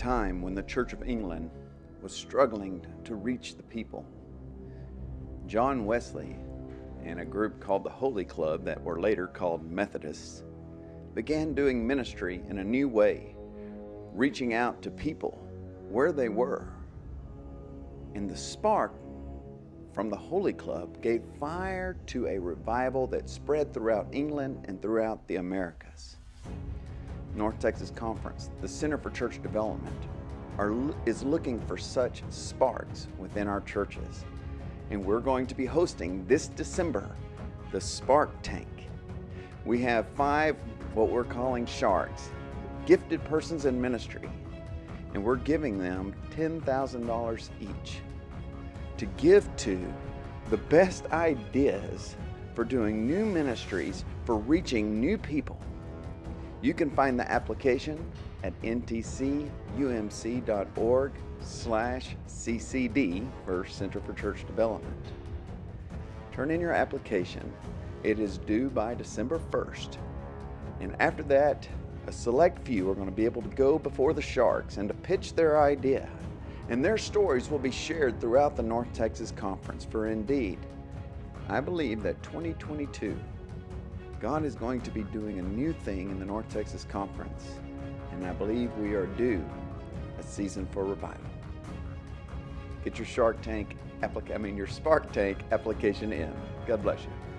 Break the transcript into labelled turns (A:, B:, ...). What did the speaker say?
A: time when the Church of England was struggling to reach the people. John Wesley and a group called the Holy Club, that were later called Methodists, began doing ministry in a new way, reaching out to people where they were. And the spark from the Holy Club gave fire to a revival that spread throughout England and throughout the Americas. North Texas Conference, the Center for Church Development, are, is looking for such sparks within our churches. And we're going to be hosting this December the Spark Tank. We have five what we're calling sharks, gifted persons in ministry, and we're giving them $10,000 each to give to the best ideas for doing new ministries, for reaching new people. You can find the application at ntcumc.org slash ccd for Center for Church Development. Turn in your application. It is due by December 1st. And after that, a select few are going to be able to go before the Sharks and to pitch their idea and their stories will be shared throughout the North Texas Conference. For indeed, I believe that 2022, God is going to be doing a new thing in the North Texas Conference, and I believe we are due a season for revival. Get your Shark Tank application, I mean your Spark Tank application in. God bless you.